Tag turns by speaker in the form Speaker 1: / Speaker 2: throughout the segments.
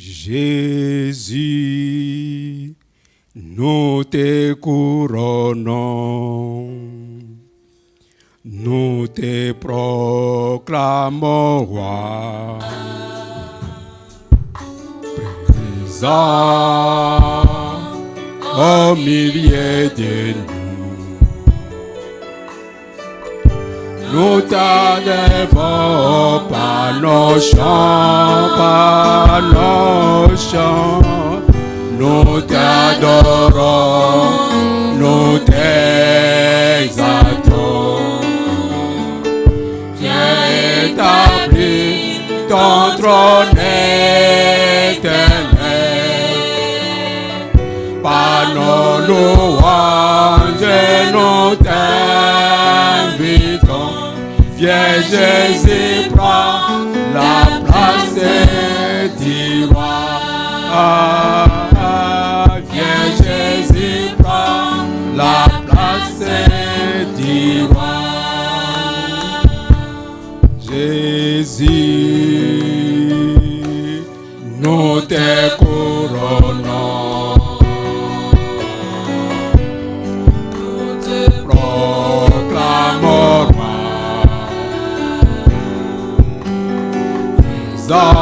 Speaker 1: Jésus, nous te couronnons, nous te proclamons roi. Présent au milieu de nous. Nous t'adorons par nos chants, par nos chants. Nous t'adorons, nous t'exaltons. Viens établir ton trône éternel. Par nos louanges, nous t'invitons. Viens Jésus, prends la place du roi. Viens Jésus, prends la place du roi. Jésus, nous te Présent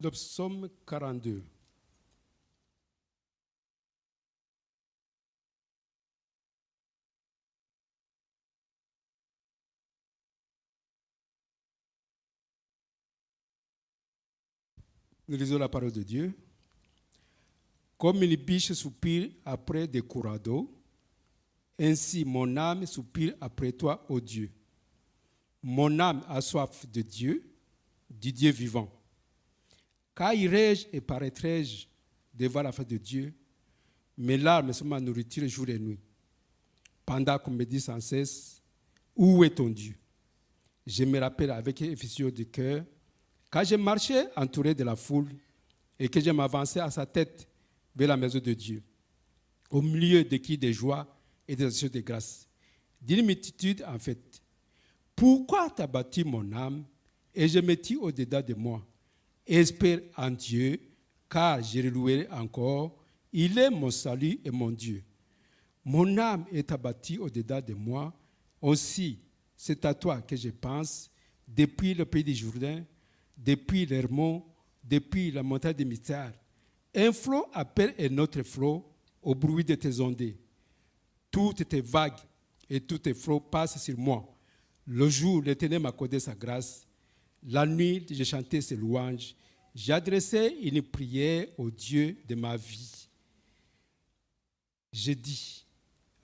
Speaker 1: le psaume 42. Nous lisons la parole de Dieu. Comme une biche soupire après des courants ainsi mon âme soupire après toi, ô Dieu. Mon âme a soif de Dieu, du Dieu vivant. Quand irai-je et paraîtrai-je devant la face de Dieu Mes larmes sont ma nourriture jour et nuit. Pendant qu'on me dit sans cesse, où est ton Dieu? Je me rappelle avec effusion du cœur, quand je marchais entouré de la foule et que je m'avançais à sa tête vers la maison de Dieu, au milieu de qui des joies et des actions de grâce, d'une multitude en fait. Pourquoi t'as bâti mon âme et je me tire au-dedans de moi? Espère en Dieu, car je le louerai encore. Il est mon salut et mon Dieu. Mon âme est abattue au-dedans de moi. Aussi, c'est à toi que je pense, depuis le pays du Jourdain, depuis l'Hermont, depuis la montagne des mystères. Un flot appelle un autre flot au bruit de tes ondées. Toutes tes vagues et tous tes flots passent sur moi. Le jour, l'Éternel m'a accordé sa grâce. La nuit, j'ai chanté ses louanges. J'adressais une prière au Dieu de ma vie. J'ai dit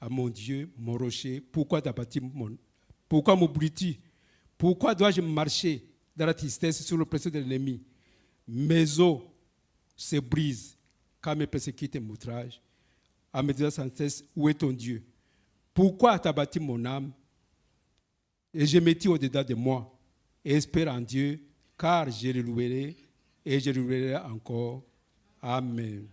Speaker 1: à mon Dieu, mon rocher, pourquoi t'as bâti mon... Pourquoi m'oublies-tu Pourquoi dois-je marcher dans la tristesse sur le pression de l'ennemi? Mes os se brisent quand mes persécutent et m'outragent. À me dire sans cesse, où est ton Dieu? Pourquoi t'as bâti mon âme? Et je me tire au-dedans de moi espère en Dieu, car je le louerai et je le louerai encore. Amen.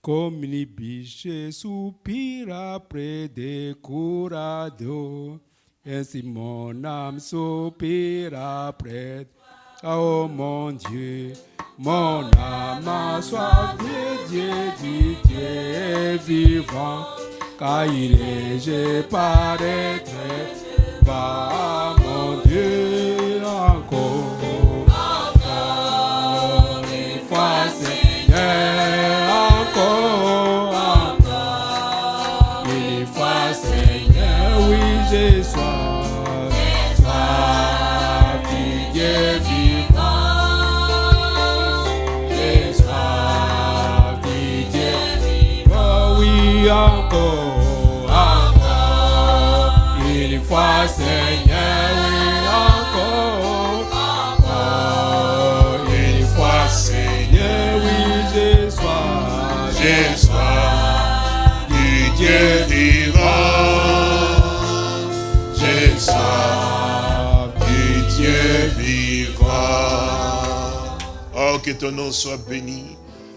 Speaker 1: Comme une biche soupire après des courants d'eau, Ainsi mon âme soupire après oh mon Dieu. Mon âme a soif de Dieu, du Dieu vivant, car il est, je paraîtrai pas
Speaker 2: que ton nom soit béni,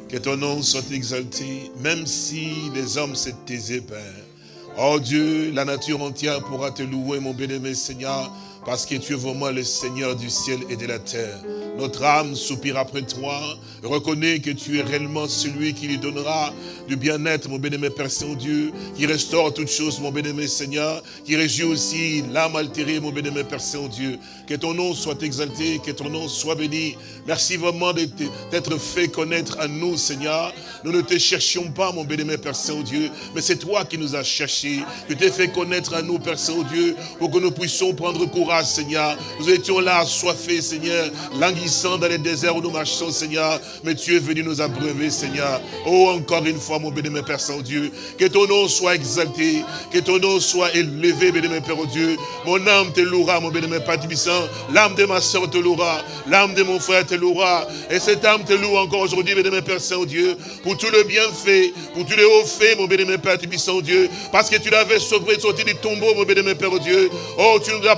Speaker 2: que ton nom soit exalté, même si les hommes se taisaient, Père. Oh Dieu, la nature entière pourra te louer, mon bien-aimé Seigneur, parce que tu es vraiment le Seigneur du ciel et de la terre. Notre âme soupire après toi, reconnaît que tu es réellement celui qui lui donnera du bien-être, mon bien-aimé Père Saint-Dieu, qui restaure toutes choses, mon bien-aimé Seigneur, qui régit aussi l'âme altérée, mon bien-aimé Père Saint-Dieu. Que ton nom soit exalté, que ton nom soit béni. Merci vraiment d'être fait connaître à nous, Seigneur. Nous ne te cherchions pas, mon bien-aimé Père Saint-Dieu, mais c'est toi qui nous as cherchés. Tu t'es fait connaître à nous, Père Saint-Dieu, pour que nous puissions prendre courage, Seigneur. Nous étions là, assoiffés, Seigneur, languissant dans les déserts où nous marchons, Seigneur. Mais tu es venu nous abreuver, Seigneur. Oh, encore une fois, mon bien-aimé Père Saint-Dieu, que ton nom soit exalté, que ton nom soit élevé, bien-aimé Père Dieu. Mon âme te louera, mon bien-aimé Père Tibissant. L'âme de ma soeur te louera. L'âme de mon frère te louera. Et cette âme te loue encore aujourd'hui, bien-aimé Père Saint-Dieu, pour tout le bien fait, pour tous les hauts faits, mon bien-aimé Père Tibissant, Dieu. Parce que tu l'avais sauvé, sorti du tombeau, mon bien-aimé Père Dieu. Oh, tu nous as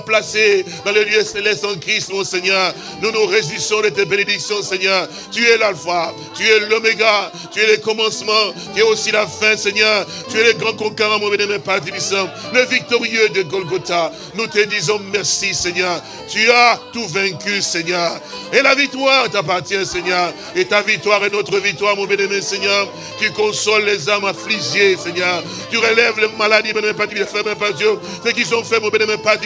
Speaker 2: dans les lieux célestes en Christ, mon Seigneur. Nous nous réjouissons de tes bénédictions, Seigneur. Tu es l'alpha, tu es l'oméga, tu es le commencement, tu es aussi la fin, Seigneur. Tu es le grand conquérant, mon bien-aimé Père le victorieux de Golgotha. Nous te disons merci, Seigneur. Tu as tout vaincu, Seigneur. Et la victoire t'appartient, Seigneur. Et ta victoire est notre victoire, mon bien-aimé Seigneur. Tu consoles les âmes affligées, Seigneur. Tu relèves les maladies, mon bien-aimé Père Dieu. Ceux qui sont faits, mon bien-aimé Père.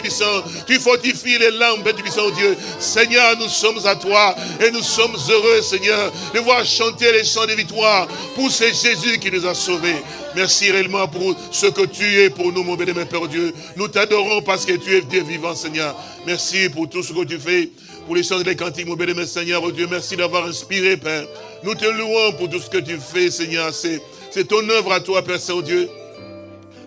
Speaker 2: Tu fortifies les langues, Père Dieu. Seigneur, nous sommes à toi. Et nous sommes heureux, Seigneur, de voir chanter les chants de victoire pour ce Jésus qui nous a sauvés. Merci réellement pour ce que tu es pour nous, mon bien-aimé Père Dieu. Nous t'adorons parce que tu es Dieu vivant, Seigneur. Merci pour tout ce que tu fais, pour les chants les cantiques, mon bien-aimé Seigneur, oh Dieu. Merci d'avoir inspiré, Père. Nous te louons pour tout ce que tu fais, Seigneur. C'est ton œuvre à toi, Père Saint-Dieu.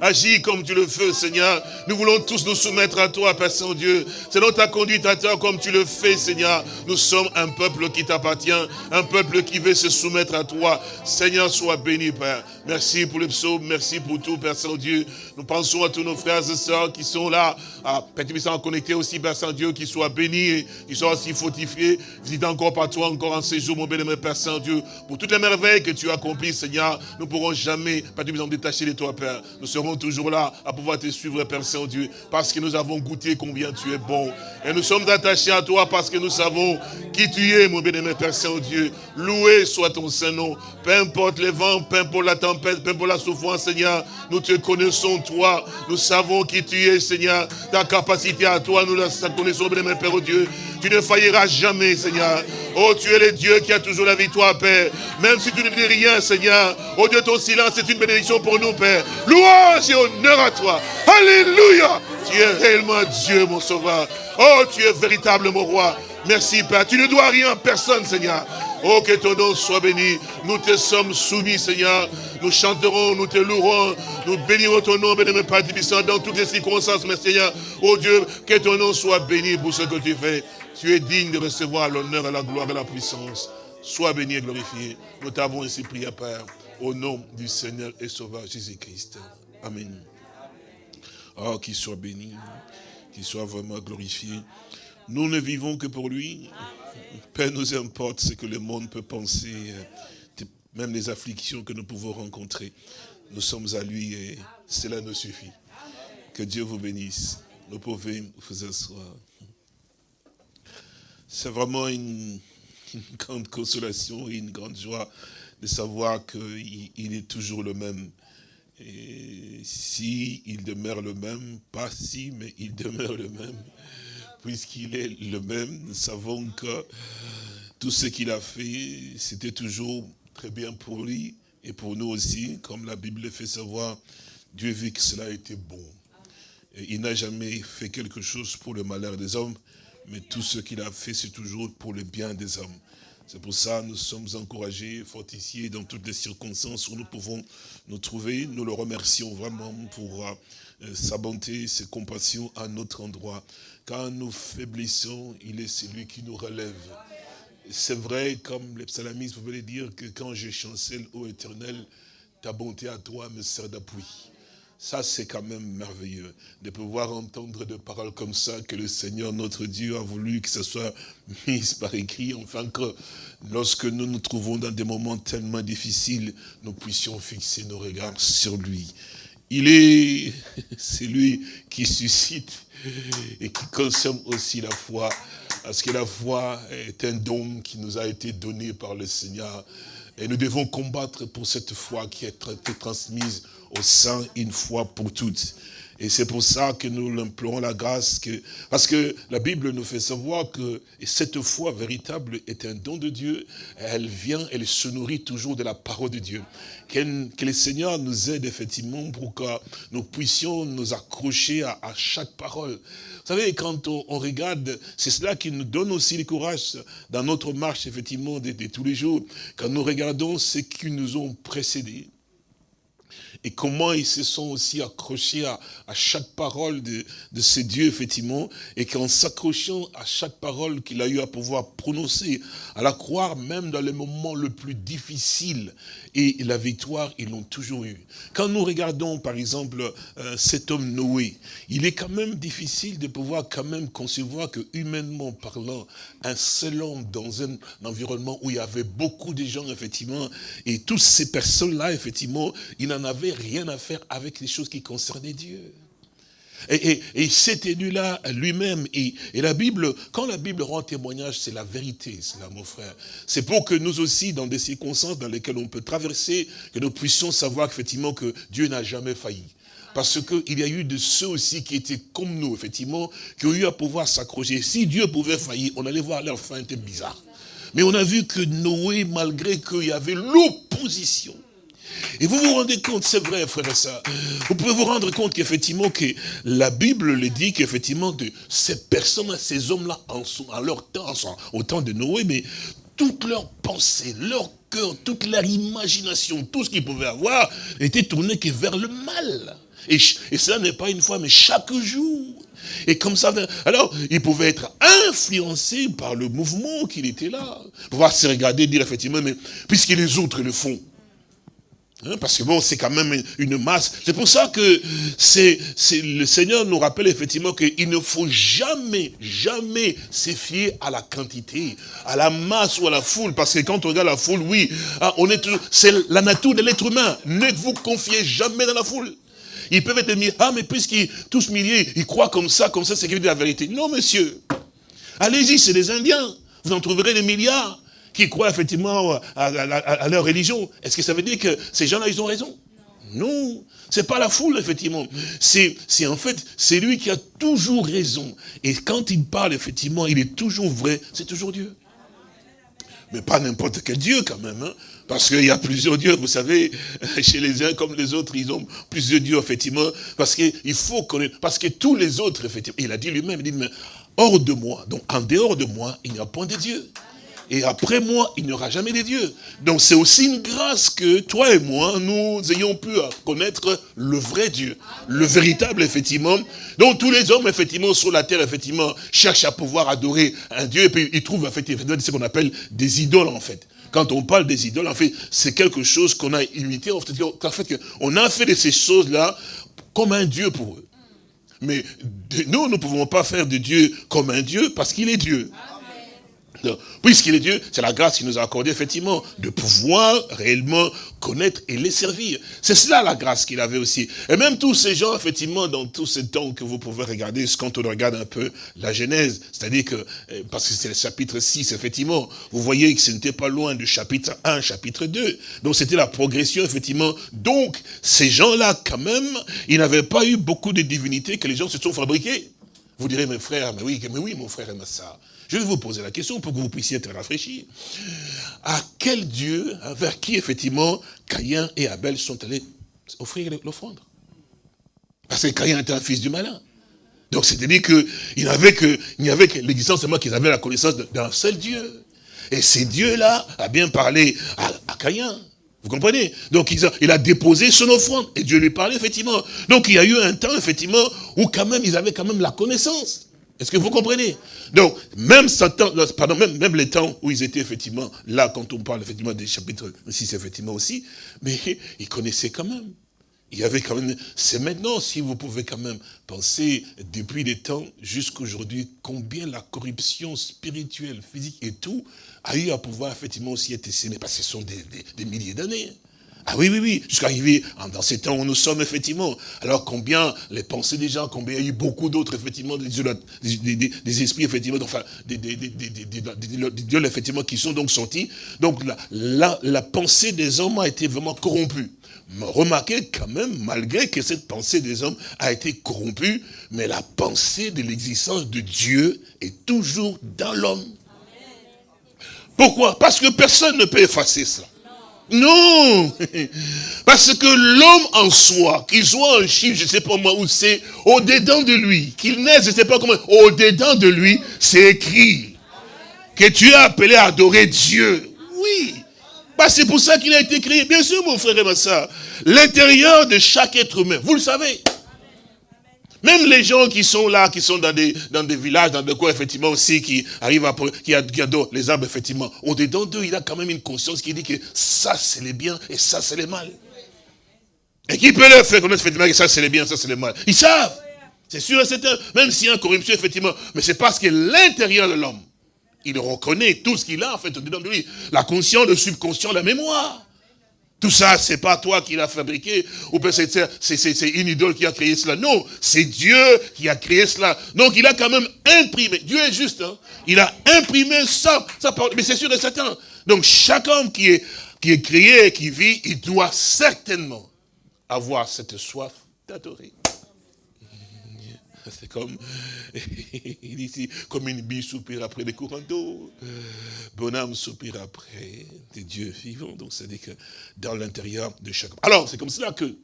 Speaker 2: Agis comme tu le fais, Seigneur. Nous voulons tous nous soumettre à toi, Père Saint-Dieu. Selon ta conduite à toi, comme tu le fais, Seigneur. Nous sommes un peuple qui t'appartient, un peuple qui veut se soumettre à toi. Seigneur, sois béni, Père. Merci pour le psaume, merci pour tout, Père Saint-Dieu. Nous pensons à tous nos frères et sœurs qui sont là, à Père Tibissant connectés aussi, Père Saint-Dieu, qui soient bénis, qui soient aussi fortifiés. Visite encore par toi, encore en séjour, mon béni, Père Saint-Dieu. Pour toutes les merveilles que tu as accomplies, Seigneur, nous ne pourrons jamais, Père Tibissant, détacher de toi, Père. Nous toujours là à pouvoir te suivre, Père Saint-Dieu, parce que nous avons goûté combien tu es bon. Et nous sommes attachés à toi parce que nous savons qui tu es, mon bien-aimé Père Saint-Dieu. Loué soit ton Saint-Nom. Peu importe les vents, peu importe la tempête, peu importe la souffrance, Seigneur, nous te connaissons, toi. Nous savons qui tu es, Seigneur. Ta capacité à toi, nous la connaissons, bien-aimé Père Dieu. Tu ne failliras jamais, Seigneur. Oh, tu es le Dieu qui a toujours la victoire, Père. Même si tu ne dis rien, Seigneur. Oh Dieu, ton silence est une bénédiction pour nous, Père. Louange et honneur à toi. Alléluia. Tu es réellement Dieu, mon sauveur. Oh, tu es véritable, mon roi. Merci, Père. Tu ne dois rien à personne, Seigneur. Oh, que ton nom soit béni. Nous te sommes soumis, Seigneur. Nous chanterons, nous te louerons. Nous bénirons ton nom, béni, Père Tibissant, dans toutes les circonstances, mais Seigneur. Oh Dieu, que ton nom soit béni pour ce que tu fais. Tu es digne de recevoir l'honneur, la gloire et la puissance. Sois béni et glorifié. Nous t'avons ainsi prié, Père, au nom du Seigneur et Sauveur Jésus-Christ. Amen. Oh, qu'il soit béni, qu'il soit vraiment glorifié. Nous ne vivons que pour lui. Peu nous importe ce que le monde peut penser, euh, même les afflictions que nous pouvons rencontrer. Nous sommes à lui et cela nous suffit. Que Dieu vous bénisse. Vous pouvez vous asseoir. C'est vraiment une, grande consolation et une grande joie de savoir qu'il est toujours le même. Et si il demeure le même, pas si, mais il demeure le même, puisqu'il est le même, nous savons que tout ce qu'il a fait, c'était toujours très bien pour lui et pour nous aussi, comme la Bible fait savoir, Dieu vit que cela était bon. Il n'a jamais fait quelque chose pour le malheur des hommes, mais tout ce qu'il a fait, c'est toujours pour le bien des hommes. C'est pour ça que nous sommes encouragés, fortifiés dans toutes les circonstances où nous pouvons nous trouver. Nous le remercions vraiment pour euh, sa bonté, ses compassions à notre endroit. Quand nous faiblissons, il est celui qui nous relève. C'est vrai, comme les psalmistes pouvaient dire, que quand je chancelle, ô éternel, ta bonté à toi me sert d'appui. Ça, c'est quand même merveilleux de pouvoir entendre des paroles comme ça que le Seigneur, notre Dieu, a voulu que ce soit mis par écrit, enfin que lorsque nous nous trouvons dans des moments tellement difficiles, nous puissions fixer nos regards sur lui. Il est, c'est lui qui suscite et qui consomme aussi la foi, parce que la foi est un don qui nous a été donné par le Seigneur. Et nous devons combattre pour cette foi qui a été transmise au sein une fois pour toutes. Et c'est pour ça que nous l'implorons la grâce, que, parce que la Bible nous fait savoir que cette foi véritable est un don de Dieu. Elle vient, elle se nourrit toujours de la parole de Dieu. Que, que le Seigneur nous aide effectivement pour que nous puissions nous accrocher à, chaque parole. Vous savez, quand on, regarde, c'est cela qui nous donne aussi le courage dans notre marche, effectivement, de, de tous les jours. Quand nous regardons ceux qui nous ont précédés, et comment ils se sont aussi accrochés à, chaque parole de, de ces dieux, effectivement, et qu'en s'accrochant à chaque parole qu'il a eu à pouvoir prononcer, à la croire même dans les moments le plus difficiles, et la victoire, ils l'ont toujours eu. Quand nous regardons, par exemple, euh, cet homme Noé, il est quand même difficile de pouvoir quand même concevoir que, humainement parlant, un seul homme dans un environnement où il y avait beaucoup de gens, effectivement, et toutes ces personnes-là, effectivement, il n'en avait rien à faire avec les choses qui concernaient Dieu. Et, et, cet élu-là, lui-même, et, la Bible, quand la Bible rend témoignage, c'est la vérité, c'est là, mon frère. C'est pour que nous aussi, dans des circonstances dans lesquelles on peut traverser, que nous puissions savoir effectivement que Dieu n'a jamais failli. Parce qu'il y a eu de ceux aussi qui étaient comme nous, effectivement, qui ont eu à pouvoir s'accrocher. Si Dieu pouvait faillir, on allait voir leur fin était bizarre. Mais on a vu que Noé, malgré qu'il y avait l'opposition, et vous vous rendez compte, c'est vrai, frère et soeur, vous pouvez vous rendre compte qu'effectivement, que la Bible le dit qu'effectivement, ces personnes, ces hommes-là, en, en, leur temps, au temps de Noé, mais toutes leurs pensées, leur cœur, toute leur imagination, tout ce qu'ils pouvaient avoir, était tourné que vers le mal. Et, cela n'est pas une fois, mais chaque jour. Et comme ça, alors, il pouvait être influencé par le mouvement qu'il était là. Pouvoir se regarder et dire effectivement, mais puisque les autres le font, Hein, parce que bon, c'est quand même une masse. C'est pour ça que c'est le Seigneur nous rappelle effectivement qu'il ne faut jamais, jamais se fier à la quantité, à la masse ou à la foule. Parce que quand on regarde la foule, oui, ah, on est c'est la nature de l'être humain. Ne vous confiez jamais dans la foule. Ils peuvent être mis, ah mais puisqu'ils tous milliers, ils croient comme ça, comme ça, c'est la vérité. Non, monsieur. Allez-y, c'est des Indiens. Vous en trouverez des milliards qui croient effectivement à, leur religion. Est-ce que ça veut dire que ces gens-là, ils ont raison? Non, c'est pas la foule, effectivement. C'est en fait, c'est lui qui a toujours raison. Et quand il parle, effectivement, il est toujours vrai, c'est toujours Dieu. Mais pas n'importe quel Dieu, quand même. Hein. parce qu'il y a plusieurs dieux, vous savez, chez les uns comme les autres, ils ont plusieurs dieux, effectivement. Parce qu'il faut connaître, parce que tous les autres, effectivement, il a dit lui-même, il dit, mais hors de moi, donc en dehors de moi, il n'y a point de Dieu. Et après moi, il n'y aura jamais de Dieu. Donc c'est aussi une grâce que toi et moi, nous ayons pu connaître le vrai Dieu. Le véritable, effectivement. Donc tous les hommes, effectivement, sur la terre, effectivement, cherchent à pouvoir adorer un Dieu. Et puis ils trouvent, en fait, ce qu'on appelle des idoles, en fait. Quand on parle des idoles, en fait, c'est quelque chose qu'on a imité. En fait, on a fait de ces choses-là comme un Dieu pour eux. Mais nous, nous ne pouvons pas faire de Dieu comme un Dieu parce qu'il est Dieu. Puisqu'il est Dieu, c'est la grâce qu'il nous a accordé effectivement de pouvoir réellement connaître et les servir. C'est cela la grâce qu'il avait aussi. Et même tous ces gens, effectivement, dans tous ces temps que vous pouvez regarder, quand on regarde un peu la Genèse, c'est-à-dire que, euh, parce que c'est le chapitre 6, effectivement, vous voyez que ce n'était pas loin du chapitre 1, chapitre 2. Donc c'était la progression, effectivement. Donc, ces gens-là, quand même, ils n'avaient pas eu beaucoup de divinités que les gens se sont fabriqués. Vous direz, mes frères, mais oui, mais oui, mon frère et ma soeur. Je vais vous poser la question pour que vous puissiez être rafraîchis. À quel Dieu, vers qui effectivement Caïn et Abel sont allés offrir l'offrande? Parce que Caïn était un fils du malin. Donc c'est-à-dire qu'il n'y avait que, il avait que l'existence seulement qu'ils avaient la connaissance d'un seul Dieu. Et ce Dieu-là a bien parlé à, à Caïn. Vous comprenez? Donc il a, il a, déposé son offrande et Dieu lui parlait effectivement. Donc il y a eu un temps effectivement où quand même ils avaient quand même la connaissance. Est-ce que vous comprenez? Donc, même, pardon, même, même les temps où ils étaient effectivement là, quand on parle effectivement des chapitres 6, effectivement aussi, mais ils connaissaient quand même. Il y avait quand même, c'est maintenant, si vous pouvez quand même penser, depuis les temps jusqu'à aujourd'hui, combien la corruption spirituelle, physique et tout, a eu à pouvoir effectivement aussi être estimée, parce que ce sont des, des, des milliers d'années. Ah oui, oui, oui, jusqu'à arriver dans ces temps où nous sommes, effectivement. Alors combien les pensées des gens, combien il y a eu beaucoup d'autres, effectivement, des, des, des, esprits, effectivement, enfin, des, dieux, effectivement, qui sont donc sortis. Donc la, la, la pensée des hommes a été vraiment corrompue. Remarquez quand même, malgré que cette pensée des hommes a été corrompue, mais la pensée de l'existence de Dieu est toujours dans l'homme. Pourquoi? Parce que personne ne peut effacer ça. Non Parce que l'homme en soi, qu'il soit un chiffre, je ne sais pas moi où c'est, au-dedans de lui, qu'il naisse, je ne sais pas comment, au-dedans de lui, c'est écrit que tu es appelé à adorer Dieu. Oui bah, C'est pour ça qu'il a été créé. Bien sûr, mon frère et ma soeur, l'intérieur de chaque être humain, vous le savez, même les gens qui sont là, qui sont dans des, dans des villages, dans des coins, effectivement, aussi, qui arrivent à, qui adorent les arbres, effectivement, au-dedans d'eux, il a quand même une conscience qui dit que ça, c'est les biens et ça, c'est les mal. Et qui peut leur faire connaître, effectivement, que ça, c'est les biens, ça, c'est les mal. Ils savent. C'est sûr et certain. Même s'il y a une corruption, effectivement. Mais c'est parce que l'intérieur de l'homme, il reconnaît tout ce qu'il a, en fait, au-dedans de lui. La conscience, le subconscient, la mémoire. Tout ça, c'est pas toi qui l'as fabriqué, ou peut-être c'est une idole qui a créé cela. Non, c'est Dieu qui a créé cela. Donc il a quand même imprimé, Dieu est juste, hein. il a imprimé ça, ça mais c'est sûr et certain. Donc chaque homme qui est, qui est créé, qui vit, il doit certainement avoir cette soif d'adorer. C'est comme, il dit comme une bille soupire après des courants d'eau. Bonhomme soupire après des dieux vivants. Donc, c'est-à-dire que dans l'intérieur de chaque... Alors, c'est comme cela que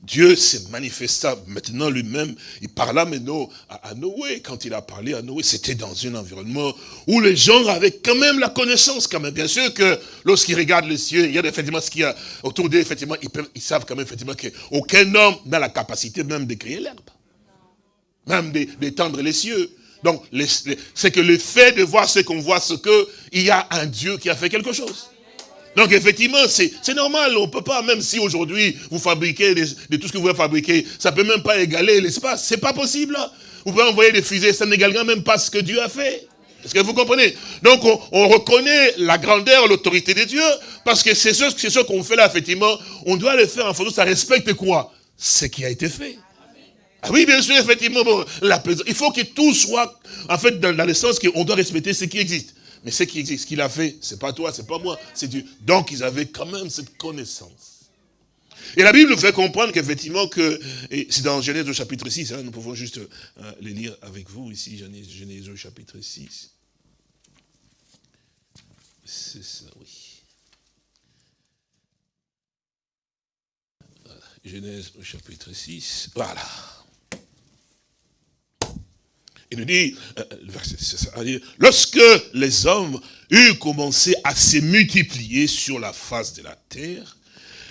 Speaker 2: Dieu s'est manifesta maintenant lui-même. Il parla maintenant à, Noé. Quand il a parlé à Noé, c'était dans un environnement où les gens avaient quand même la connaissance quand même. Bien sûr que lorsqu'ils regardent les cieux, il y a effectivement ce qu'il y a autour d'eux, effectivement, ils, ils savent quand même effectivement qu'aucun homme n'a la capacité même de créer l'herbe même d'étendre les cieux. Donc, c'est que le fait de voir ce qu'on voit, c'est qu'il y a un Dieu qui a fait quelque chose. Donc, effectivement, c'est normal. On ne peut pas, même si aujourd'hui, vous fabriquez de tout ce que vous voulez fabriquer, ça ne peut même pas égaler l'espace. C'est pas possible. Vous pouvez envoyer des fusées, ça n'égalera même pas ce que Dieu a fait. Est-ce que vous comprenez? Donc, on, reconnaît la grandeur, l'autorité de Dieu, parce que c'est ce, ce qu'on fait là, effectivement. On doit le faire en faisant, ça respecte quoi? Ce qui a été fait. Ah oui, bien sûr, effectivement, la il faut que tout soit, en fait, dans, le sens qu'on doit respecter ce qui existe. Mais ce qui existe, ce qu'il a fait, c'est pas toi, c'est pas moi, c'est Dieu. Donc, ils avaient quand même cette connaissance. Et la Bible nous fait comprendre qu'effectivement, que, c'est dans Genèse au chapitre 6, hein, nous pouvons juste euh, les lire avec vous ici, Genèse, Genèse au chapitre 6. C'est ça, oui. Genèse au chapitre 6, voilà. Il nous dit, euh, verset lorsque les hommes eurent commencé à se multiplier sur la face de la terre,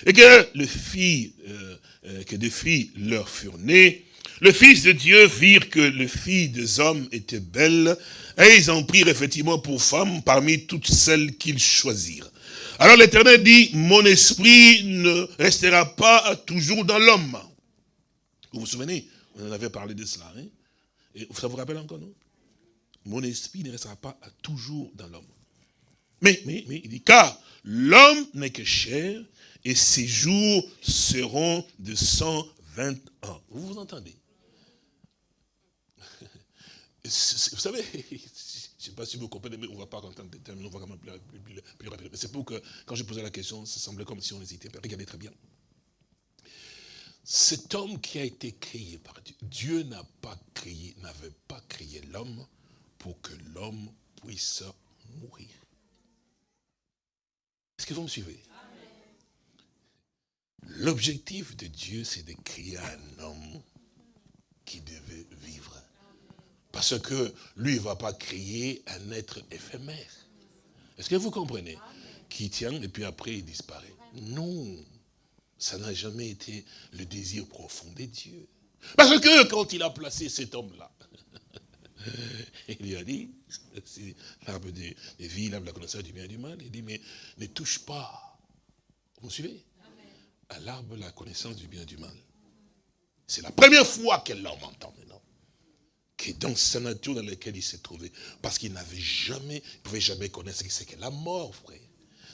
Speaker 2: et que, le fils, euh, euh, que des filles leur furent nées, le Fils de Dieu virent que les filles des hommes étaient belles, et ils en prirent effectivement pour femmes parmi toutes celles qu'ils choisirent. Alors l'Éternel dit, mon esprit ne restera pas toujours dans l'homme. Vous vous souvenez, on en avait parlé de cela. Hein? Ça vous rappelle encore, non? Mon esprit ne restera pas toujours dans l'homme. Mais, mais, mais, il dit, car l'homme n'est que chair, et ses jours seront de 120 ans. Vous vous entendez? Vous savez, je ne sais pas si vous comprenez, mais on ne va pas entendre des termes, on va quand même plus, plus, plus rapidement. Mais c'est pour que, quand je posais la question, ça semblait comme si on hésitait. Regardez très bien. Cet homme qui a été créé par Dieu, Dieu n'a pas n'avait pas créé l'homme pour que l'homme puisse mourir. Est-ce que vous me suivez? L'objectif de Dieu, c'est de créer un homme qui devait vivre. Parce que lui, il ne va pas créer un être éphémère. Est-ce que vous comprenez? Qui tient et puis après il disparaît. Non, ça n'a jamais été le désir profond de Dieu. Parce que quand il a placé cet homme-là, il lui a dit, c'est l'arbre des, vies, l'arbre de la connaissance du bien et du mal, il dit, mais ne touche pas. Vous me suivez À l'arbre de la connaissance du bien et du mal. C'est la première fois que l'homme entend maintenant. Qui est dans sa nature dans laquelle il s'est trouvé. Parce qu'il n'avait jamais, il ne pouvait jamais connaître ce que c'est que la mort, frère.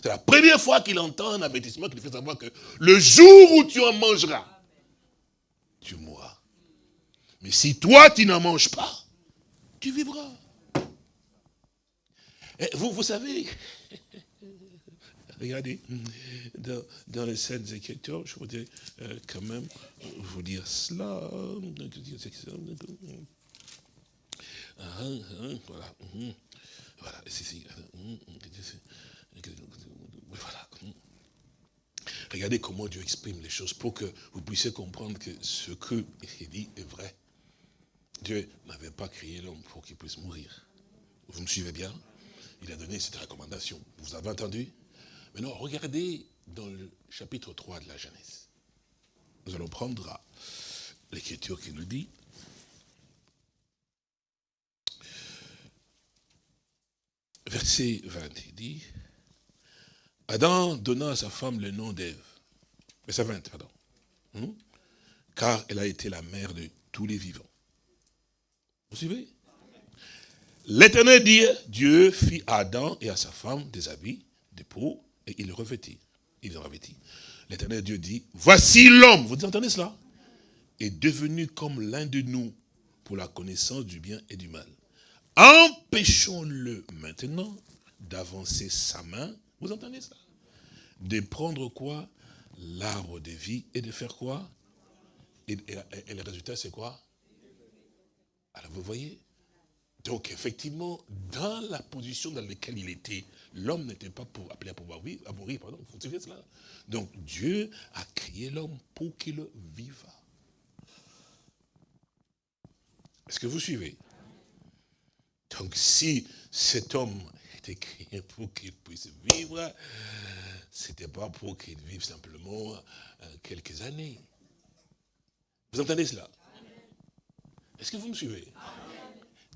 Speaker 2: C'est la première fois qu'il entend un avertissement qui lui fait savoir que le jour où tu en mangeras, tu mourras. Mais si toi, tu n'en manges pas, tu vivras. Vous, vous savez, regardez, dans, dans, les scènes Écritures, je voudrais euh, quand même vous dire cela. Voilà. Voilà. Voilà. Regardez comment Dieu exprime les choses pour que vous puissiez comprendre que ce que il dit est vrai. Dieu n'avait pas créé l'homme pour qu'il puisse mourir. Vous me suivez bien? Il a donné cette recommandation. Vous avez entendu? Maintenant, regardez dans le chapitre 3 de la Genèse. Nous allons prendre l'écriture qui nous dit, verset 20, il dit, Adam donna à sa femme le nom d'Ève. Verset 20, pardon. Hmm? Car elle a été la mère de tous les vivants. Vous suivez? L'éternel dit, Dieu fit à Adam et à sa femme des habits, des peaux, et il revêtit. Il revêtit. L'éternel Dieu dit, voici l'homme, vous entendez cela? Est devenu comme l'un de nous pour la connaissance du bien et du mal. Empêchons-le maintenant d'avancer sa main vous entendez ça? De prendre quoi? L'arbre de vie et de faire quoi? Et, le résultat, c'est quoi? Alors, vous voyez? Donc, effectivement, dans la position dans laquelle il était, l'homme n'était pas pour, appelé à, pouvoir vivre, à mourir. Pardon, vous savez cela? Donc, Dieu a créé l'homme pour qu'il vive. Est-ce que vous suivez? Donc, si cet homme était créé pour qu'il puisse vivre. C'était pas pour qu'il vive simplement euh, quelques années. Vous entendez cela? Est-ce que vous me suivez?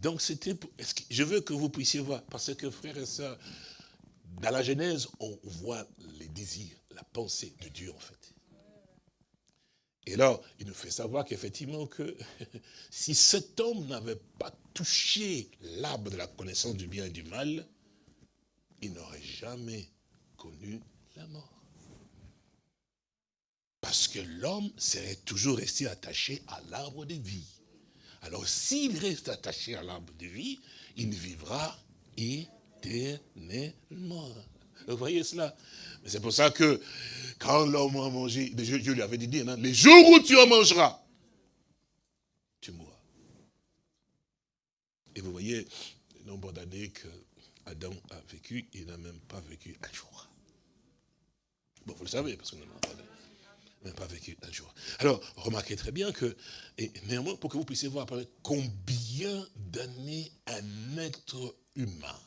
Speaker 2: Donc c'était pour... Je veux que vous puissiez voir, parce que frères et sœurs, dans la Genèse, on voit les désirs, la pensée de Dieu en fait. Et là, il nous fait savoir qu'effectivement que si cet homme n'avait pas touché l'arbre de la connaissance du bien et du mal, il n'aurait jamais connu la mort. Parce que l'homme serait toujours resté attaché à l'arbre de vie. Alors s'il reste attaché à l'arbre de vie, il vivra éternellement. Vous voyez cela? C'est pour ça que quand l'homme a mangé, Dieu, lui avait dit, hein, les jours où tu en mangeras, tu mourras. Et vous voyez le nombre d'années que Adam a vécu, il n'a même pas vécu un jour. Bon, vous le savez, parce qu'on n'a même pas vécu un jour. Alors, remarquez très bien que, néanmoins, pour que vous puissiez voir combien d'années un être humain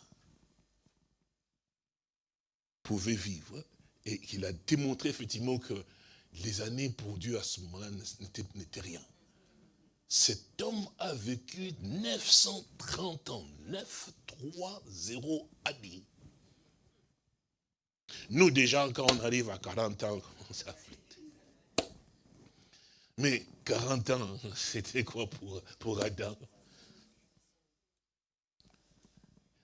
Speaker 2: pouvait vivre, et qu'il a démontré effectivement que les années pour Dieu à ce moment-là n'étaient rien. Cet homme a vécu 930 ans, 930 années. Nous déjà, quand on arrive à 40 ans, on s'afflite. Mais 40 ans, c'était quoi pour, pour Adam?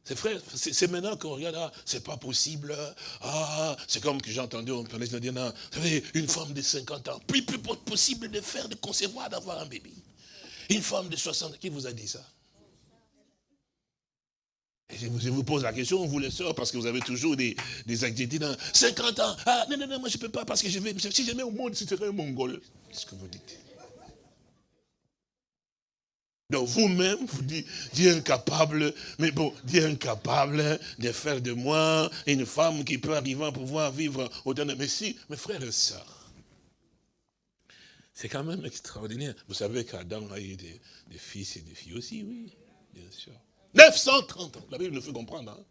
Speaker 2: C'est frère, c'est maintenant qu'on regarde, ah, c'est pas possible. Ah, c'est comme que j'ai entendu, on parlait de dire, vous savez, une femme de 50 ans, plus, plus possible de faire, de concevoir, d'avoir un bébé. Une femme de 60 qui vous a dit ça? Je vous pose la question, vous les sœurs, parce que vous avez toujours des, des activités dans 50 ans. Ah, non, non, non, moi je ne peux pas, parce que je vais, si je mets au monde, c'est un mongol. Qu'est-ce que vous dites? Donc vous-même, vous dites, Dieu est incapable, mais bon, Dieu est incapable de faire de moi une femme qui peut arriver à pouvoir vivre au-delà de... Mais si, mes frères et sœurs, c'est quand même extraordinaire. Vous savez qu'Adam a eu des, fils et des filles aussi, oui, bien sûr. 930 ans, la Bible nous fait comprendre. Hein.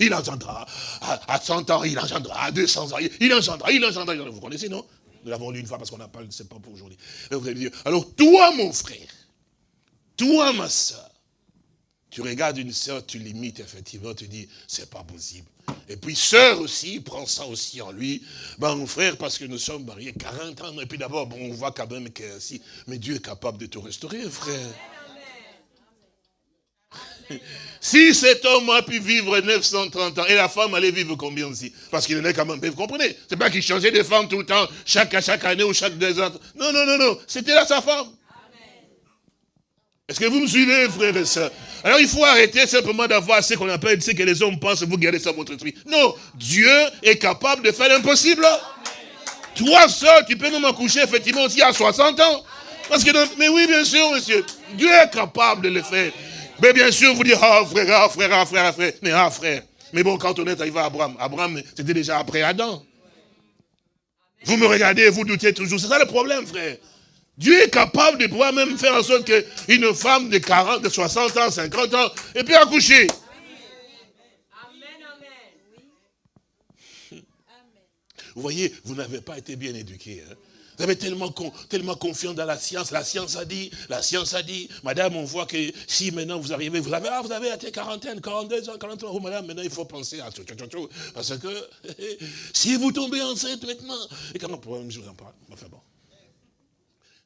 Speaker 2: Il engendra, à, 100 ans, il engendra, à 200 ans, il engendra, il engendra. Vous connaissez, non? Nous l'avons lu une fois parce qu'on n'a pas, c'est pas pour aujourd'hui. Alors toi, mon frère, toi, ma soeur, tu regardes une soeur, tu l'imites, effectivement, tu dis, c'est pas possible. Et puis, soeur aussi, prend ça aussi en lui. Ben, mon frère, parce que nous sommes mariés 40 ans, et puis d'abord, bon, on voit quand même que si, mais Dieu est capable de te restaurer, frère. Si cet homme a pu vivre 930 ans, et la femme allait vivre combien aussi? Parce qu'il en est quand même, vous comprenez? C'est pas qu'il changeait de femme tout le temps, chaque, chaque année ou chaque deux ans. Non, non, non, non, c'était là sa femme. Est-ce que vous me suivez, frères et sœurs? Alors il faut arrêter simplement d'avoir ce qu'on appelle, ce que les hommes pensent, vous gardez ça dans votre esprit. Non, Dieu est capable de faire l'impossible. Toi seul, tu peux même accoucher effectivement aussi à 60 ans. Parce que, mais oui, bien sûr, monsieur, Dieu est capable de le faire. Mais bien sûr, vous dites, ah frère, ah frère, ah frère, ah frère. Mais ah frère. Mais bon, quand on est arrivé à Abraham, Abraham, c'était déjà après Adam. Vous me regardez, vous doutez toujours. C'est ça le problème, frère. Dieu est capable de pouvoir même faire en sorte qu'une femme de 40, de 60 ans, 50 ans, et puis accoucher. Vous voyez, vous n'avez pas été bien éduqué. Hein. Vous avez tellement, tellement confiance dans la science. La science a dit, la science a dit. Madame, on voit que si maintenant vous arrivez, vous avez, ah, vous avez été quarantaine, 42 ans, 43 ans. Oh, madame, maintenant il faut penser à tout, Parce que si vous tombez enceinte maintenant, et comment je vous en parle Enfin bon.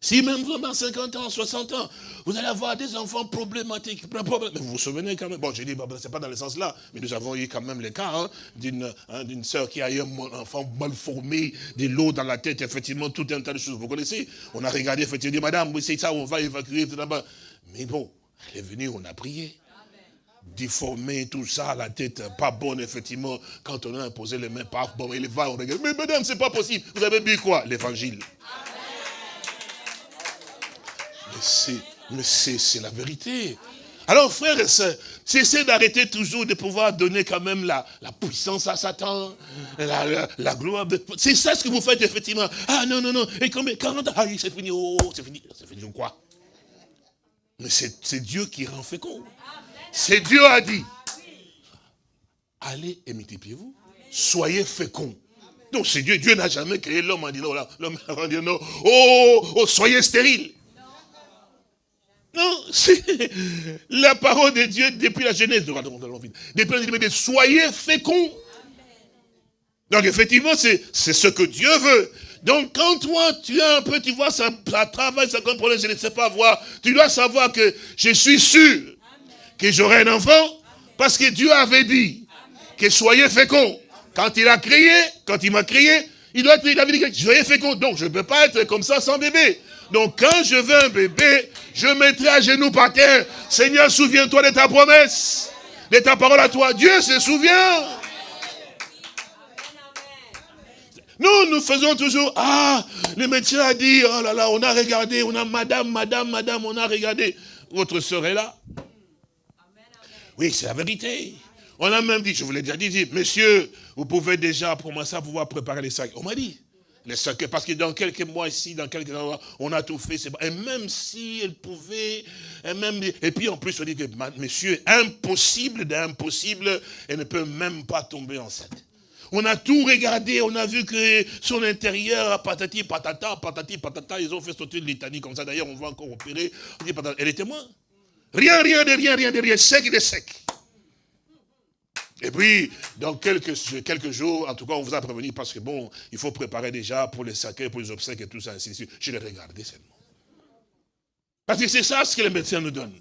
Speaker 2: Si même vraiment 50 ans, 60 ans, vous allez avoir des enfants problématiques. Mais vous vous souvenez quand même, bon, je dis, bon, c'est pas dans le sens là, mais nous avons eu quand même le cas hein, d'une hein, sœur qui a eu un enfant mal formé, de l'eau dans la tête, effectivement, tout un tas de choses. Vous connaissez? On a regardé, effectivement, madame, c'est ça, on va évacuer tout d'abord. Mais bon, elle est venue, on a prié. Déformé, tout ça, la tête pas bonne, effectivement. Quand on a imposé les mains, pas bon, elle va, on regarde. Mais madame, c'est pas possible. Vous avez bu quoi? L'évangile c'est la vérité. Alors, frères et sœurs, cessez d'arrêter toujours de pouvoir donner quand même la, puissance à Satan, la, gloire. C'est ça ce que vous faites, effectivement. Ah non, non, non, et comme 40 ans, ah, c'est fini, oh, c'est fini, c'est fini, quoi? Mais c'est Dieu qui rend fécond. C'est Dieu a dit. Allez et multipliez-vous. Soyez féconds. Donc c'est Dieu. Dieu n'a jamais créé l'homme en disant, l'homme a dit non, oh, oh, soyez stérile. Non, c'est la parole de Dieu depuis la Genèse. Depuis la Genèse, soyez féconds. Donc effectivement, c'est ce que Dieu veut. Donc quand toi, tu as un peu, tu vois, ça, travaille, ça comprend, je ne sais pas voir, tu dois savoir que je suis sûr que j'aurai un enfant, parce que Dieu avait dit que soyez féconds. Quand il a crié, quand il m'a crié, il doit être, il avait dit que soyez féconds. Donc je ne peux pas être comme ça sans bébé. Donc quand je veux un bébé, je mettrai à genoux par terre. Seigneur, souviens-toi de ta promesse, de ta parole à toi. Dieu se souvient. Nous, nous faisons toujours, ah, le médecin a dit, oh là là, on a regardé, on a madame, madame, madame, on a regardé. Votre soeur est là. Oui, c'est la vérité. On a même dit, je vous l'ai déjà dit, monsieur, vous pouvez déjà commencer à pouvoir préparer les sacs. On m'a dit, parce que dans quelques mois ici, dans quelques mois, on a tout fait. Et même si elle pouvait, et, même, et puis en plus on dit que, monsieur, impossible d'impossible, elle ne peut même pas tomber enceinte. On a tout regardé, on a vu que son intérieur, patati patata, patati patata, ils ont fait sortir une litanie comme ça. D'ailleurs, on va encore opérer. Elle était moins. Rien, rien de rien, rien de rien, sec de sec. Et puis, dans quelques, jours, en tout cas, on vous a prévenu parce que bon, il faut préparer déjà pour les sacrés, pour les obsèques et tout ça, ainsi de suite. Je l'ai regardé seulement. Parce que c'est ça ce que les médecins nous donnent.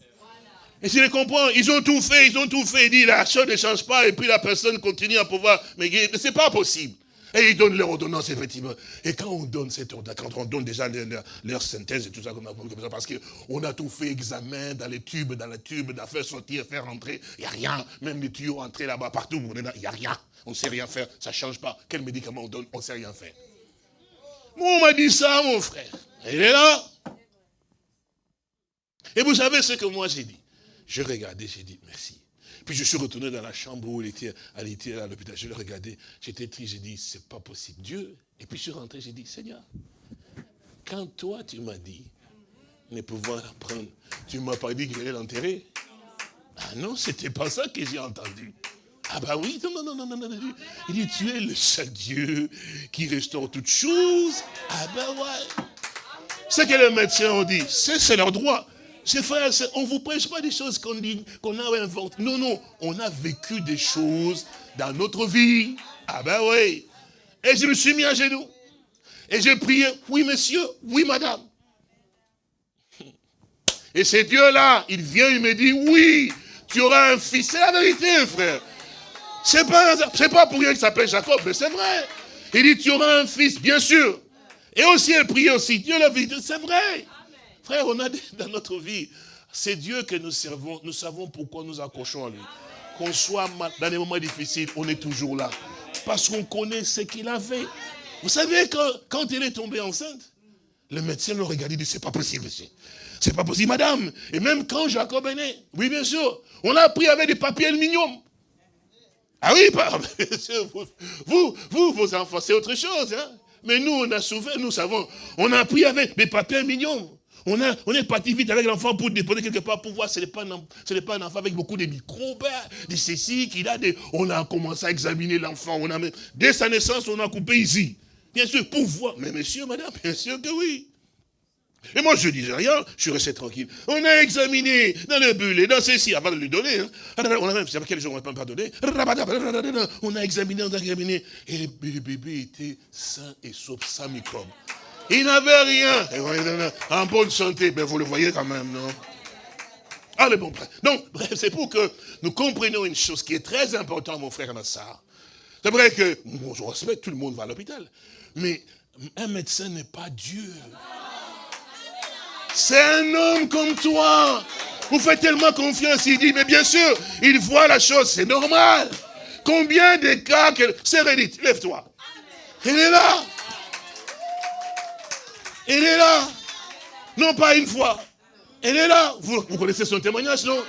Speaker 2: Et je les comprends, ils ont tout fait, ils ont tout fait. Il dit, la chose ne change pas, et puis la personne continue à pouvoir. Mais c'est pas possible. Et ils donnent leur ordonnance, effectivement. Et quand on donne cette ordonnance, quand on donne déjà leur, synthèse et tout ça, parce qu'on a tout fait, examen dans les tubes, dans les tubes, d'affaires sortir, faire rentrer, il n'y a rien. Même les tuyaux entrés là-bas, partout, il n'y a rien. On ne sait rien faire, ça ne change pas. Quel médicament on donne, on ne sait rien faire. Moi, on m'a dit ça, mon frère. Il est là. Et vous savez ce que moi j'ai dit? Je regardais, j'ai dit merci. Puis je suis retourné dans la chambre où il était, elle était à l'hôpital. Je le regardais, j'étais triste, j'ai dit, c'est pas possible. Dieu. Et puis je suis rentré, j'ai dit, Seigneur, quand toi tu m'as dit ne pouvoir prendre, tu m'as pas dit qu'il allait l'enterrer. Ah non, c'était pas ça que j'ai entendu. Ah bah oui, non, non, non, non, non, non. Il dit, tu es le seul Dieu qui restaure toutes choses. Ah ben ouais. Ce que les médecins ont dit, c'est leur droit. Ces frères, on ne vous prêche pas des choses qu'on qu'on a inventées. Non, non, on a vécu des choses dans notre vie. Ah ben oui. Et je me suis mis à genoux. Et j'ai prié, oui monsieur, oui madame. Et c'est Dieu-là, il vient, il me dit, oui, tu auras un fils. C'est la vérité, frère. C'est pas, pas pour rien qu'il s'appelle Jacob, mais c'est vrai. Il dit, tu auras un fils, bien sûr. Et aussi, elle prie aussi, Dieu la vérité, c'est vrai. Frère, on a dans notre vie, c'est Dieu que nous servons, nous savons pourquoi nous accrochons à lui. Qu'on soit dans des moments difficiles, on est toujours là. Parce qu'on connaît ce qu'il a fait. Vous savez, que quand elle est tombée enceinte, le médecin le regardé et dit, c'est pas possible, monsieur. C'est pas possible, madame. Et même quand Jacob est né, oui, bien sûr, on a pris avec des papiers aluminium. Ah oui, bien sûr, vous, vous, vos enfants, c'est autre chose. Hein. Mais nous, on a souffert, nous savons, on a pris avec des papiers aluminium. On, est parti vite avec l'enfant pour déposer quelque part pour voir ce n'est pas, un, enfant avec beaucoup de microbes, de ceci, qu'il a des... On a commencé à examiner l'enfant. Dès sa naissance, on a coupé ici. Bien sûr, pour voir. Mais monsieur, madame, bien sûr que oui. Et moi, je ne disais rien, je suis resté tranquille. On a examiné dans le bullet, dans ceci, avant de lui donner. Hein. On a même, c'est quel jour on n'a pas donné. On a examiné, on a examiné. Et le bébé était sain et sauf, sans microbe. Il n'avait rien. En bonne santé, mais vous le voyez quand même, non? Allez, bon, bref. Donc, bref, c'est pour que nous comprenions une chose qui est très importante, mon frère Nassar. C'est vrai que, bon, je respecte, tout le monde va à l'hôpital. Mais un médecin n'est pas Dieu. C'est un homme comme toi. Vous faites tellement confiance, il dit, mais bien sûr, il voit la chose, c'est normal. Combien de cas que... C'est lève-toi. Il est là. Elle est là. Non pas une fois. Elle est là. Vous, connaissez son témoignage, non?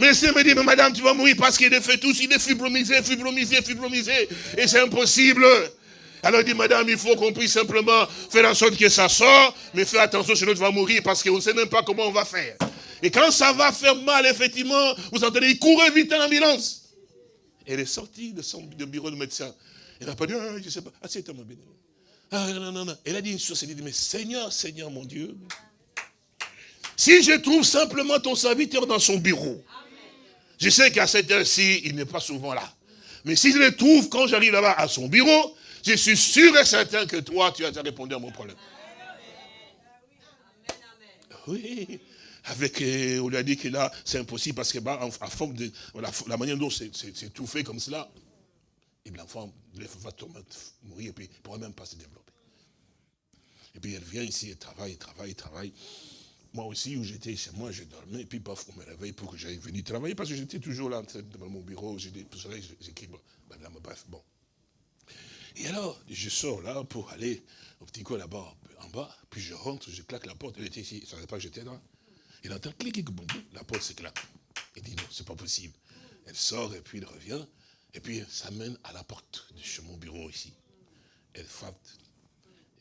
Speaker 2: Mais c'est me dit, mais madame, tu vas mourir parce qu'il est fait tout, il est fibromisé, fibromisé, fibromisé. Et c'est impossible. Alors il dit, madame, il faut qu'on puisse simplement faire en sorte que ça sort, mais fais attention, sinon tu vas mourir parce qu'on ne sait même pas comment on va faire. Et quand ça va faire mal, effectivement, vous entendez, il courait vite en ambulance. Elle est sortie de son bureau de médecin. Elle n'a pas dit, ah, je ne sais pas, assieds-toi, non, non. Elle a dit une chose, elle a dit, mais Seigneur, Seigneur mon Dieu, si je trouve simplement ton serviteur dans son bureau, je sais qu'à cette heure-ci, il n'est pas souvent là. Mais si je le trouve quand j'arrive là-bas à son bureau, je suis sûr et certain que toi, tu as répondu à mon problème. Oui, avec, euh, on lui a dit que là, c'est impossible parce que bah, forme de, la, manière dont c'est tout fait comme cela, et l'enfant va mourir et puis il ne pourra même pas se développer. Et puis elle vient ici, elle travaille, elle travaille, elle travaille. Moi aussi, où j'étais chez moi, je dormais, et puis paf, on me réveille pour que j'aille venir travailler, parce que j'étais toujours là, devant mon bureau, j'écris, bref, bon. Et alors, je sors là pour aller au petit coin là-bas, en bas, puis je rentre, je claque la porte, elle était ici, elle ne savait pas que j'étais là. Il entend cliquer, boum, la porte s'éclate. Il dit non, c'est pas possible. Elle sort et puis elle revient, et puis ça mène à la porte de chez mon bureau ici. Elle frappe,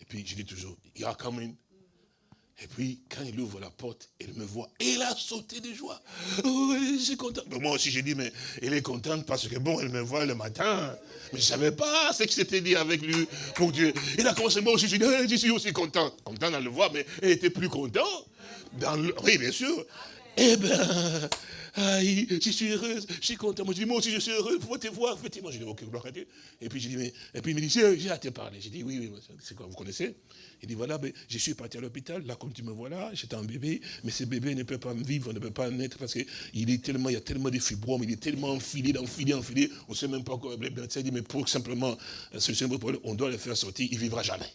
Speaker 2: et puis je dis toujours, il y a. Et puis, quand il ouvre la porte, il me voit. Il a sauté de joie. Oh, je suis content. moi aussi, j'ai dit, mais elle est contente parce que, bon, elle me voit le matin. Mais je ne savais pas ce que c'était dit avec lui pour Dieu. Il a commencé, moi aussi, je, dit, je suis aussi content. Content dans le voir, mais elle était plus content. Dans le, oui, bien sûr. Eh bien, je suis heureuse, je suis content. Moi, je dis, moi aussi, je suis heureux, pour te voir, effectivement. Je dis, ok, gloire à Dieu. Et puis, je dis, mais, et puis il me dit, j'ai à te parler. J'ai dit, oui, oui, c'est quoi, vous connaissez? Il dit, voilà, ben, je suis parti à l'hôpital, là, comme tu me vois là, j'étais un bébé, mais ce bébé ne peut pas vivre, ne peut pas naître, parce qu'il est tellement, il y a tellement de fibromes, il est tellement enfilé, enfilé, enfilé, on ne sait même pas quoi. Le médecin dit, mais pour simplement euh, solutionner problème, on doit le faire sortir, il ne vivra jamais.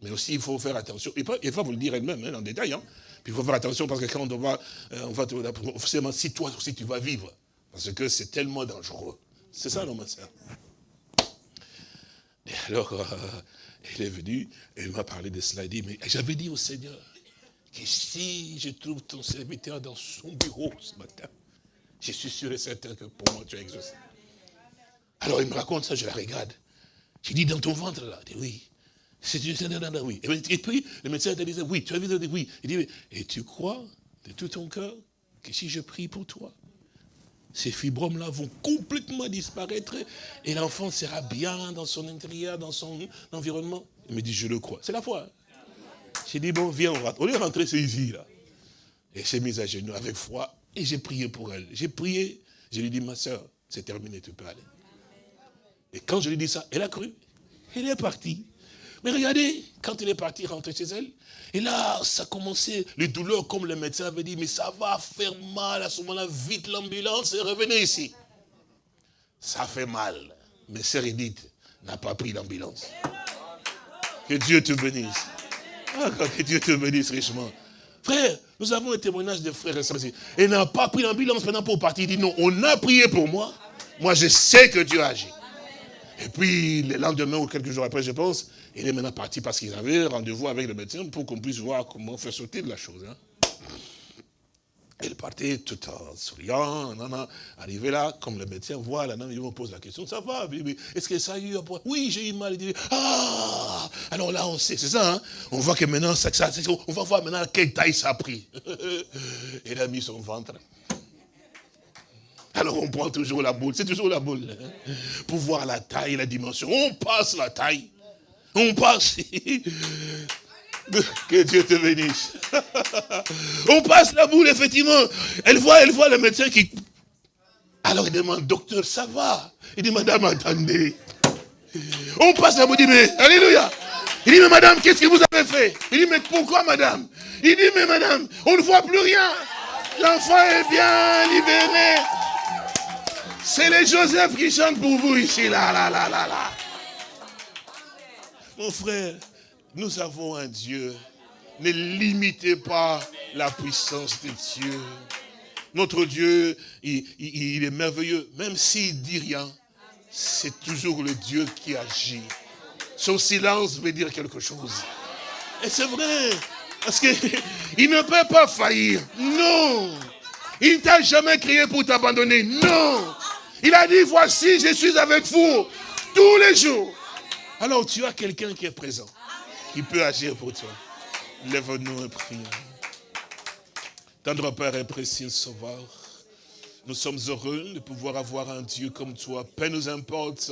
Speaker 2: Mais aussi, il faut faire attention. Et va vous le dire elle-même, hein, en détail. Hein. Puis il faut faire attention parce que quand on va, euh, on va forcément, si toi aussi tu vas vivre, parce que c'est tellement dangereux. C'est ça, non, ma soeur Et alors, euh, il est venu, il m'a parlé de cela. Il dit, mais j'avais dit au Seigneur que si je trouve ton serviteur dans son bureau ce matin, je suis sûr et certain que pour moi tu as exaucé. Alors il me raconte ça, je la regarde. J'ai dit, dans ton ventre là, il dit oui. C'est oui. Et puis, le médecin te disait, oui, tu as vu, oui. Il dit, et tu crois de tout ton cœur que si je prie pour toi, ces fibromes-là vont complètement disparaître et l'enfant sera bien dans son intérieur, dans son environnement? Il me dit, je le crois. C'est la foi. J'ai dit, bon, viens, on va. On est rentré ici, là. Et j'ai mis à genoux avec foi et j'ai prié pour elle. J'ai prié, je lui ai dit, ma soeur, c'est terminé, tu peux aller. Et quand je lui ai dit ça, elle a cru. Elle est partie. Mais regardez, quand il est parti rentrer chez elle, et là, ça commençait, les douleurs, comme le médecin avait dit, mais ça va faire mal à ce moment-là, vite l'ambulance et revenez ici. Ça fait mal. Mais Sœur Edith n'a pas pris l'ambulance. Que Dieu te bénisse. Ah, que Dieu te bénisse richement. Frère, nous avons un témoignage de frères et sœurs. Elle n'a pas pris l'ambulance maintenant pour partir. Il dit non, on a prié pour moi. Moi, je sais que Dieu agit. Et puis, le lendemain ou quelques jours après, je pense, il est maintenant parti parce qu'il avait rendez-vous avec le médecin pour qu'on puisse voir comment faire sauter de la chose. Hein. Il partait tout en souriant, arrivé là, comme le médecin voit, là, il me pose la question, ça va, est-ce que ça a eu un point Oui, j'ai eu mal. Ah Alors là, on sait, c'est ça, hein on voit que maintenant, ça, ça, on va voir maintenant quelle taille ça a pris. il a mis son ventre. Alors on prend toujours la boule, c'est toujours la boule. Hein. pour voir la taille, la dimension. On passe la taille. On passe. Que Dieu te bénisse. On passe la boule, effectivement. Elle voit, elle voit le médecin qui... Alors il demande, docteur, ça va? Il dit, madame, attendez. On passe la boule, il dit, mais, alléluia. Il dit, mais madame, qu'est-ce que vous avez fait? Il dit, mais pourquoi, madame? Il dit, mais madame, on ne voit plus rien. L'enfant est bien libéré. C'est les Joseph qui chantent pour vous ici, là, là, là, là, là. Mon frère, nous avons un Dieu. Ne limitez pas la puissance de Dieu. Notre Dieu, il, est merveilleux. Même s'il dit rien, c'est toujours le Dieu qui agit. Son silence veut dire quelque chose. Et c'est vrai. Parce qu'il ne peut pas faillir. Non. Il ne t'a jamais crié pour t'abandonner. Non. Il a dit, voici, je suis avec vous tous les jours. Alors tu as quelqu'un qui est présent, qui peut agir pour toi. Lève-nous et prions. Tendre Père et précieux Sauveur, nous sommes heureux de pouvoir avoir un Dieu comme toi. Peu nous importe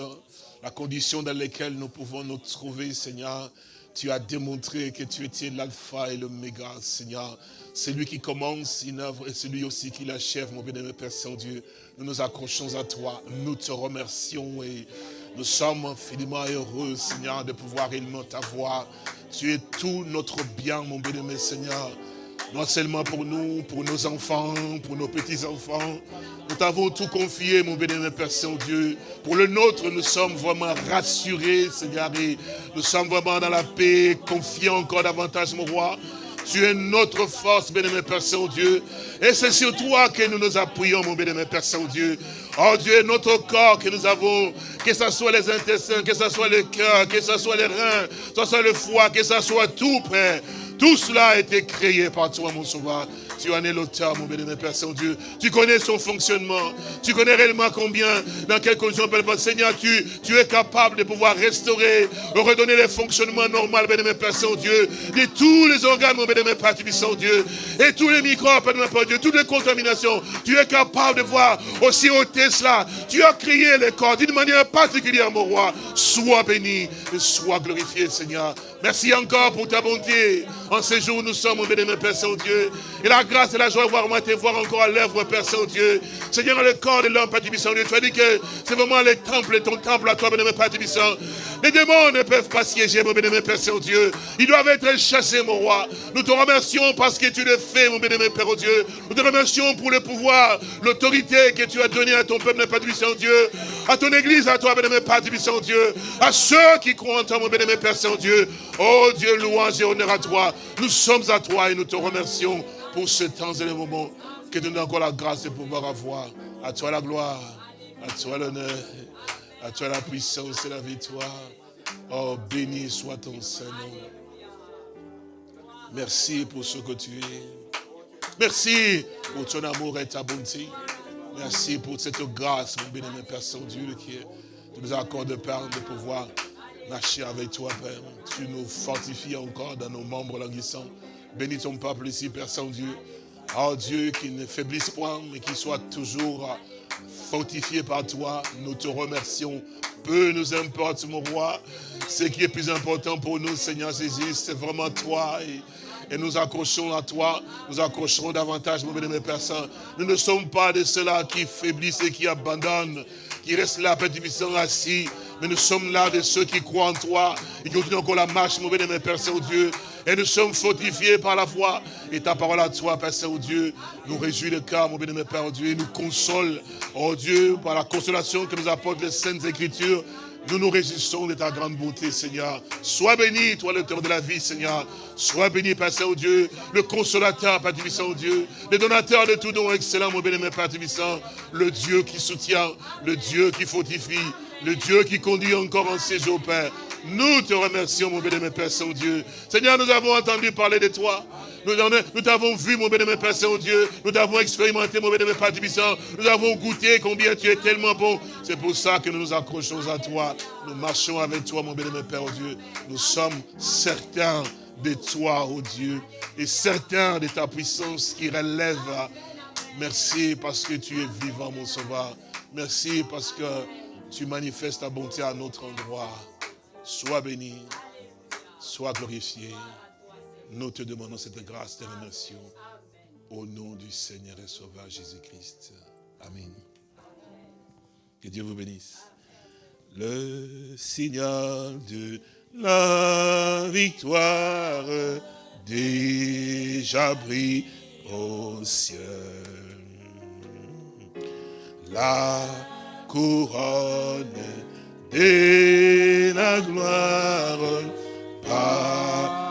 Speaker 2: la condition dans laquelle nous pouvons nous trouver, Seigneur. Tu as démontré que tu étais l'alpha et l'oméga, Seigneur. C'est lui qui commence une œuvre et c'est lui aussi qui l'achève, mon bien-aimé Père Saint-Dieu. Nous nous accrochons à toi, nous te remercions et nous sommes infiniment heureux, Seigneur, de pouvoir élever ta voix. Tu es tout notre bien, mon bien-aimé Seigneur. Non seulement pour nous, pour nos enfants, pour nos petits-enfants. Nous t'avons tout confié, mon bien-aimé Père Saint-Dieu. Pour le nôtre, nous sommes vraiment rassurés, Seigneur. Nous sommes vraiment dans la paix, confiants encore davantage, mon roi. Tu es notre force, bien-aimé Père Saint-Dieu. Et c'est sur toi que nous nous appuyons, mon bien-aimé Père Saint-Dieu. Oh Dieu, notre corps que nous avons, que ce soit les intestins, que ce soit le cœur, que ce soit les reins, que ce soit le foie, que ce soit tout, Père. Tout cela a été créé par toi, mon sauveur. Tu en es l'auteur, mon béni, Père Saint-Dieu. Tu connais son fonctionnement. Tu connais réellement combien, dans quelles conditions, Père Seigneur, tu, tu es capable de pouvoir restaurer, redonner les fonctionnements normaux, béni, Père Saint-Dieu, de tous les organes, mon béni, Père Saint-Dieu, et tous les microbes, Père Dieu, toutes les contaminations. Tu es capable de voir aussi ôter cela. Tu as créé les corps d'une manière particulière, mon roi. Sois béni et sois glorifié, Seigneur. Merci encore pour ta bonté. En ces jours, nous sommes, mon bénémoine Père Saint-Dieu. Et la grâce et la joie de voir moi te voir encore à l'œuvre, Père Saint-Dieu. Seigneur, le corps de l'homme, Père Saint-Dieu. Tu as dit que c'est vraiment les temples, ton temple à toi, bénémoine Père Saint. Les démons ne peuvent pas siéger, mon bénémoine Père Saint-Dieu. Ils doivent être chassés, mon roi. Nous te remercions parce que tu le fais, mon bénémoine Père Dieu. Nous te remercions pour le pouvoir, l'autorité que tu as donné à ton peuple, Père Saint-Dieu. À ton église, à toi, bénémoine Père Saint-Dieu. À ceux qui croient en toi, mon bénémoine Père Saint-Dieu. Oh Dieu, louange et honneur à toi. Nous sommes à toi et nous te remercions pour ce temps et les moments que tu nous donnes encore la grâce de pouvoir avoir. À toi la gloire, à toi l'honneur, à toi la puissance et la victoire. Oh, béni soit ton Saint-Nom. Merci pour ce que tu es. Merci pour ton amour et ta bonté. Merci pour cette grâce, mon béni, Père Saint-Dieu, qui nous accorde, Père, de pouvoir marcher avec toi, Père. Tu nous fortifies encore dans nos membres languissants. Bénis ton peuple ici, Père Saint-Dieu. Oh Dieu, qu'il ne faiblisse point, mais qu'il soit toujours fortifié par toi. Nous te remercions. Peu nous importe, mon roi. Ce qui est plus important pour nous, Seigneur Jésus, c'est vraiment toi. Et, nous accrochons à toi. Nous accrocherons davantage, mon béni, Père. Nous ne sommes pas de ceux-là qui faiblissent et qui abandonnent, qui restent là, Père assis. Mais nous sommes là de ceux qui croient en toi et qui continuent encore la marche, mon béni, Père Saint-Dieu. Et nous sommes fortifiés par la foi. Et ta parole à toi, Père Saint-Dieu, nous réjouit le cœur, mon bénémoine Père Dieu, et nous console, oh Dieu, par la consolation que nous apportent les Saintes Écritures. Nous nous réjouissons de ta grande bonté, Seigneur. Sois béni, toi, l'auteur de la vie, Seigneur. Sois béni, Père Saint-Dieu, le consolateur, Père Saint-Dieu, le donateur de tout don excellent, mon bénémoine Père Saint, le Dieu qui soutient, le Dieu qui fortifie, le Dieu qui conduit encore en séjour, Père. Nous te remercions, mon bénémoine Père Saint-Dieu. Seigneur, nous avons entendu parler de toi. Nous t'avons vu, mon bénémoine Père Saint-Dieu. Nous t'avons expérimenté, mon bénémoine Père Tibissant. Nous avons goûté combien tu es tellement bon. C'est pour ça que nous nous accrochons à toi. Nous marchons avec toi, mon bénémoine Père Dieu. Nous sommes certains de toi, oh Dieu, et certains de ta puissance qui relève. Merci parce que tu es vivant, mon sauveur. Merci parce que tu manifestes ta bonté à notre endroit. Sois béni, sois glorifié. Nous te demandons cette grâce, te remercions. Au nom du Seigneur et Sauveur Jésus-Christ. Amen. Que Dieu vous bénisse. Le signal de la victoire déjà brille au ciel. La couronne et la gloire
Speaker 1: Paré